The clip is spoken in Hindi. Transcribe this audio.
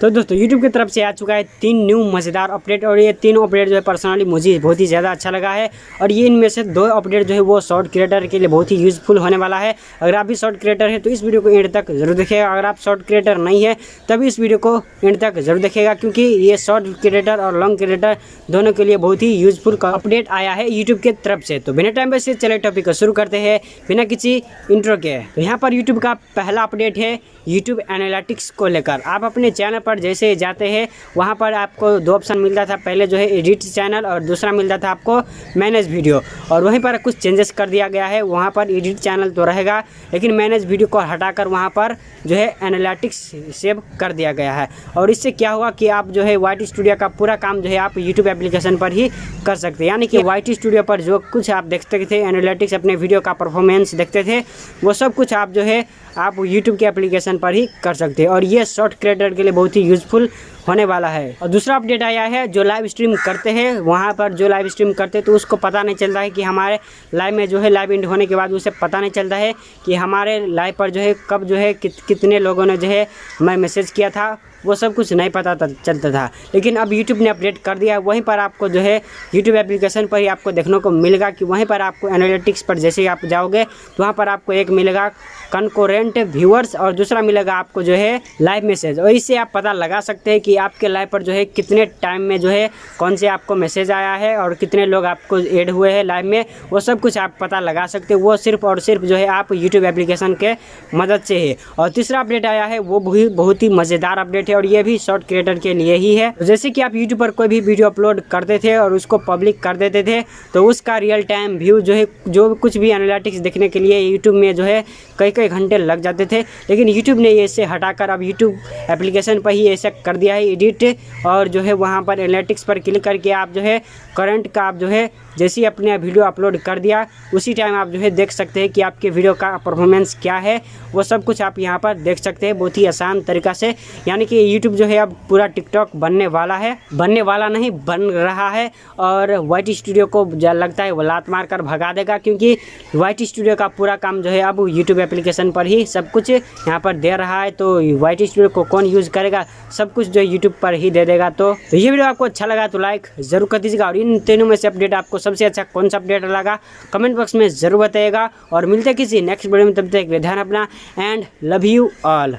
तो दोस्तों यूट्यूब की तरफ़ से आ चुका है तीन न्यू मज़ेदार अपडेट और ये तीनों अपडेट जो है पर्सनली मुझे बहुत ही ज़्यादा अच्छा लगा है और ये इनमें से दो अपडेट जो है वो शॉर्ट क्रिएटर के लिए बहुत ही यूज़फुल होने वाला है। अगर आप भी शॉर्ट क्रिएटर है तो इस वीडियो को एंड तक ज़रूर देखिएगा। अगर आप शॉर्ट क्रिएटर नहीं है तभी इस वीडियो को एंड तक ज़रूर देखिएगा, क्योंकि ये शॉर्ट क्रिएटर और लॉन्ग क्रिएटर दोनों के लिए बहुत ही यूज़फुल अपडेट आया है यूट्यूब की तरफ़ से। तो बिना टाइम से चले टॉपिक को शुरू करते हैं, बिना किसी इंट्रो के। तो यहाँ पर यूट्यूब का पहला अपडेट है यूट्यूब एनालिटिक्स को लेकर। आप अपने चैनल पर जैसे ही जाते हैं, वहाँ पर आपको दो ऑप्शन मिलता था। पहले जो है एडिट चैनल और दूसरा मिलता था आपको मैनेज वीडियो और वहीं पर कुछ चेंजेस कर दिया गया है, वहाँ पर एडिट चैनल तो रहेगा, लेकिन मैनेज वीडियो को हटाकर वहाँ पर जो है एनालिटिक्स सेव कर दिया गया है। और इससे क्या हुआ कि आप जो है वाई स्टूडियो का पूरा काम जो है आप यूट्यूब एप्लीकेशन पर ही कर सकते हैं। यानी कि वाई स्टूडियो पर जो कुछ आप देखते थे एनालिटिक्स अपने वीडियो का परफॉर्मेंस देखते थे, वो सब कुछ आप जो है आप यूट्यूब के एप्लीकेशन पर ही कर सकते हैं। और ये शॉर्ट क्रिएटर के लिए बहुत ही यूज़फुल होने वाला है। और दूसरा अपडेट आया है जो लाइव स्ट्रीम करते हैं वहाँ पर जो लाइव स्ट्रीम करते हैं तो उसको पता नहीं चलता है कि हमारे लाइव में जो है लाइव इंड होने के बाद उसे पता नहीं चलता है कि हमारे लाइव पर जो है कब जो है कित, कितने लोगों ने जो है मैं मैसेज किया था वो सब कुछ नहीं पता चलता था। लेकिन अब यूट्यूब ने अपडेट कर दिया वहीं पर आपको जो है यूट्यूब एप्लीकेशन पर ही आपको देखने को मिलेगा कि वहीं पर आपको एनालिटिक्स पर जैसे ही आप जाओगे तो वहाँ पर आपको एक मिलेगा कनकोरेंट व्यूअर्स और दूसरा मिलेगा आपको जो है लाइव मैसेज और इससे आप पता लगा सकते हैं कि आपके लाइव पर जो है कितने टाइम में जो है कौन से आपको मैसेज आया है और कितने लोग आपको एड हुए हैं लाइव में। वो सब कुछ आप पता लगा सकते हैं। वो सिर्फ़ और सिर्फ़ जो है आप यूट्यूब एप्लीकेशन के मदद से है। और तीसरा अपडेट आया है, वो भी बहुत ही मज़ेदार अपडेट है और ये भी शॉर्ट क्रिएटर के लिए ही है। जैसे कि आप यूट्यूब पर कोई भी वीडियो अपलोड करते थे और उसको पब्लिक कर देते थे तो उसका रियल टाइम व्यू जो है, जो कुछ भी एनालिटिक्स देखने के लिए यूट्यूब में जो है कई कई घंटे लग जाते थे। लेकिन यूट्यूब ने इसे हटाकर अब यूट्यूब एप्लीकेशन पर ही ऐसा कर दिया है एडिट और जो है वहाँ पर एनालिटिक्स पर क्लिक करके आप जो है करंट का आप जो है जैसे ही अपने वीडियो अपलोड कर दिया, उसी टाइम आप जो है देख सकते हैं कि आपके वीडियो का परफॉर्मेंस क्या है। वो सब कुछ आप यहाँ पर देख सकते हैं बहुत ही आसान तरीका से। यानी कि यूट्यूब जो है अब पूरा टिकटॉक बनने वाला है। बनने वाला नहीं, बन रहा है। और वाइट स्टूडियो को लगता है वो लात मार कर भगा देगा क्योंकि वाई स्टूडियो का पूरा काम जो है अब यूट्यूब एप्लीकेशन पर ही सब कुछ यहाँ पर दे रहा है तो व्हाइट स्टूडियो को कौन यूज़ करेगा? सब कुछ जो यूट्यूब पर ही दे देगा तो, तो ये वीडियो आपको अच्छा लगा तो लाइक ज़रूर कर दीजिएगा और इन तीनों में से अपडेट आपको सबसे अच्छा कौन सा अपडेट लगा कमेंट बॉक्स में ज़रूर बताएगा और मिलते किसी नेक्स्ट वीडियो में तब तक ध्यान अपना एंड लव यू ऑल